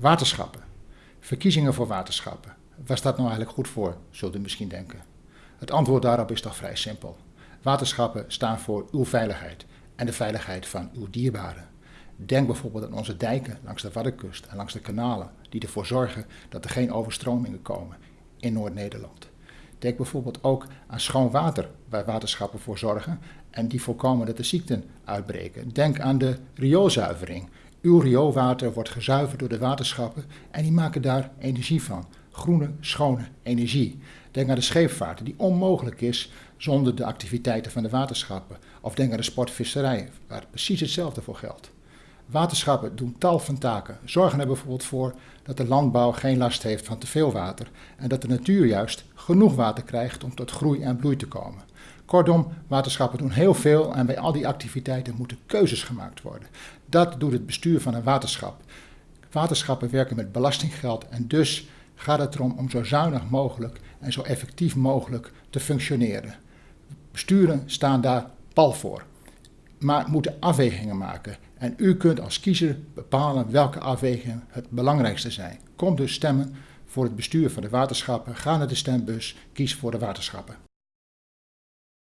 Waterschappen. Verkiezingen voor waterschappen. Waar staat nou eigenlijk goed voor, zult u misschien denken. Het antwoord daarop is toch vrij simpel. Waterschappen staan voor uw veiligheid en de veiligheid van uw dierbaren. Denk bijvoorbeeld aan onze dijken langs de Waddenkust en langs de kanalen, die ervoor zorgen dat er geen overstromingen komen in Noord-Nederland. Denk bijvoorbeeld ook aan schoon water, waar waterschappen voor zorgen en die voorkomen dat er ziekten uitbreken. Denk aan de rioolzuivering. Uw rioolwater wordt gezuiverd door de waterschappen en die maken daar energie van. Groene, schone energie. Denk aan de scheepvaart, die onmogelijk is zonder de activiteiten van de waterschappen. Of denk aan de sportvisserij, waar precies hetzelfde voor geldt. Waterschappen doen tal van taken. Zorgen er bijvoorbeeld voor dat de landbouw geen last heeft van te veel water en dat de natuur juist genoeg water krijgt om tot groei en bloei te komen. Kortom, waterschappen doen heel veel en bij al die activiteiten moeten keuzes gemaakt worden. Dat doet het bestuur van een waterschap. Waterschappen werken met belastinggeld en dus gaat het erom om zo zuinig mogelijk en zo effectief mogelijk te functioneren. Besturen staan daar pal voor, maar moeten afwegingen maken. En u kunt als kiezer bepalen welke afwegingen het belangrijkste zijn. Kom dus stemmen voor het bestuur van de waterschappen. Ga naar de stembus, kies voor de waterschappen.